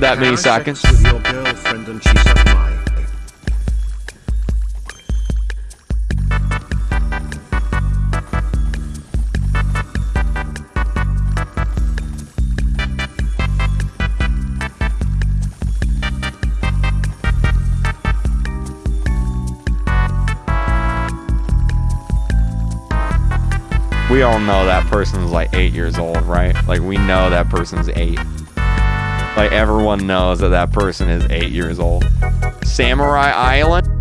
that many seconds. with your girlfriend and she sucked my. We all know that person's like eight years old, right? Like we know that person's eight. Like everyone knows that that person is eight years old. Samurai Island.